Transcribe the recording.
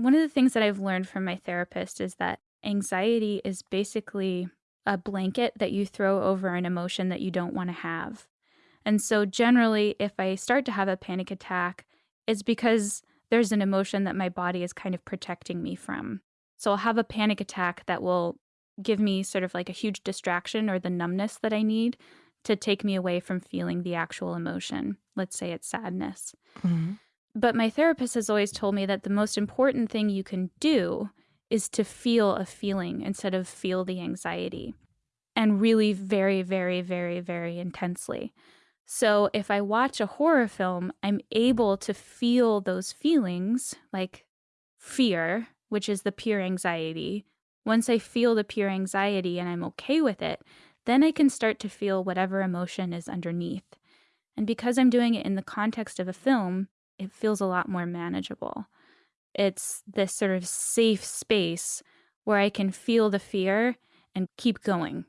One of the things that I've learned from my therapist is that anxiety is basically a blanket that you throw over an emotion that you don't want to have. And so, generally, if I start to have a panic attack, it's because there's an emotion that my body is kind of protecting me from. So, I'll have a panic attack that will give me sort of like a huge distraction or the numbness that I need to take me away from feeling the actual emotion. Let's say it's sadness. Mm-hmm. But my therapist has always told me that the most important thing you can do is to feel a feeling instead of feel the anxiety and really very, very, very, very intensely. So if I watch a horror film, I'm able to feel those feelings like fear, which is the pure anxiety. Once I feel the pure anxiety and I'm okay with it, then I can start to feel whatever emotion is underneath. And because I'm doing it in the context of a film, it feels a lot more manageable. It's this sort of safe space where I can feel the fear and keep going